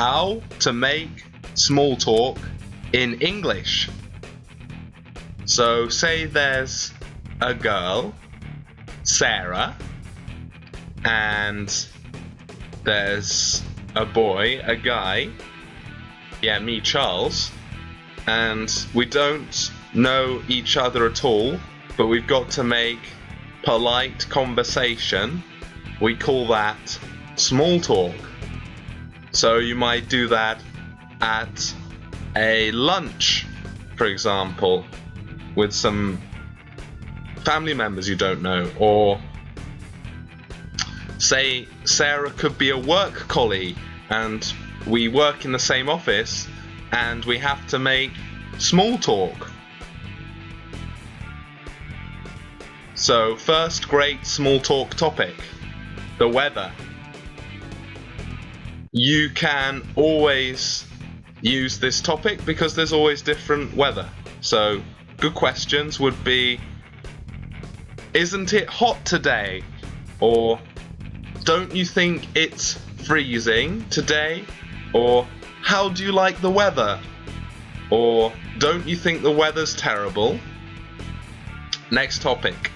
how to make small talk in English. So, say there's a girl, Sarah, and there's a boy, a guy, yeah, me, Charles, and we don't know each other at all, but we've got to make polite conversation. We call that small talk. So you might do that at a lunch, for example, with some family members you don't know, or say Sarah could be a work colleague and we work in the same office and we have to make small talk. So, first great small talk topic the weather. You can always use this topic because there's always different weather. So, good questions would be Isn't it hot today? Or Don't you think it's freezing today? Or How do you like the weather? Or Don't you think the weather's terrible? Next topic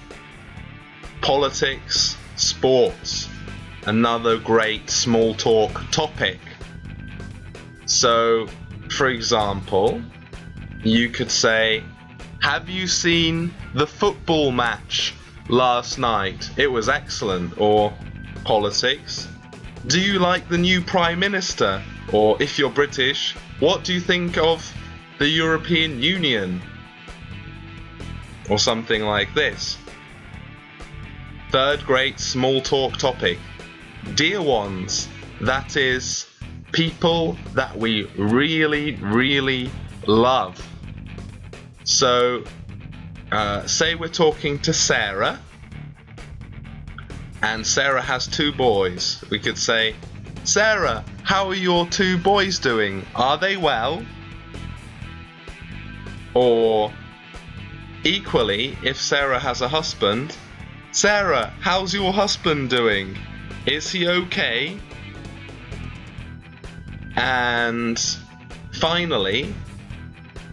Politics, sports. Another great small talk topic. So, for example, you could say, Have you seen the football match last night? It was excellent. Or politics. Do you like the new Prime Minister? Or if you're British, what do you think of the European Union? Or something like this. Third great small talk topic. Dear ones, that is people that we really, really love. So, uh, say we're talking to Sarah, and Sarah has two boys. We could say, Sarah, how are your two boys doing? Are they well? Or, equally, if Sarah has a husband, Sarah, how's your husband doing? Is he okay? And finally,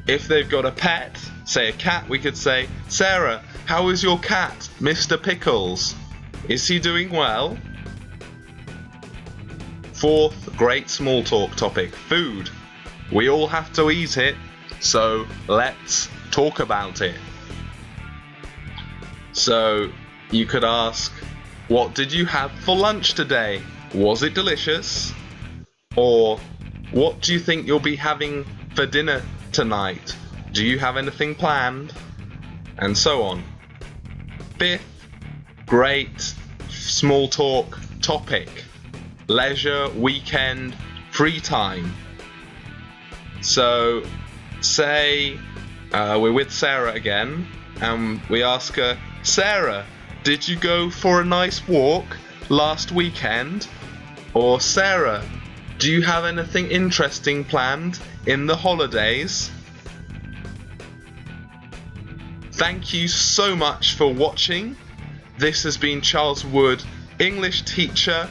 if they've got a pet, say a cat, we could say, Sarah, how is your cat, Mr. Pickles? Is he doing well? Fourth great small talk topic food. We all have to eat it, so let's talk about it. So you could ask, What did you have for lunch today? Was it delicious? Or what do you think you'll be having for dinner tonight? Do you have anything planned? And so on. Fifth, great small talk topic leisure, weekend, free time. So, say uh, we're with Sarah again, and we ask her, Sarah, did you go for a nice walk last weekend? Or, Sarah, do you have anything interesting planned in the holidays? Thank you so much for watching. This has been Charles Wood, English teacher.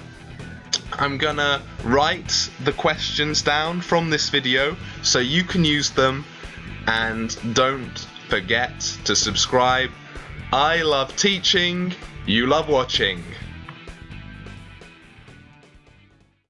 I'm gonna write the questions down from this video so you can use them and don't forget to subscribe. I love teaching, you love watching.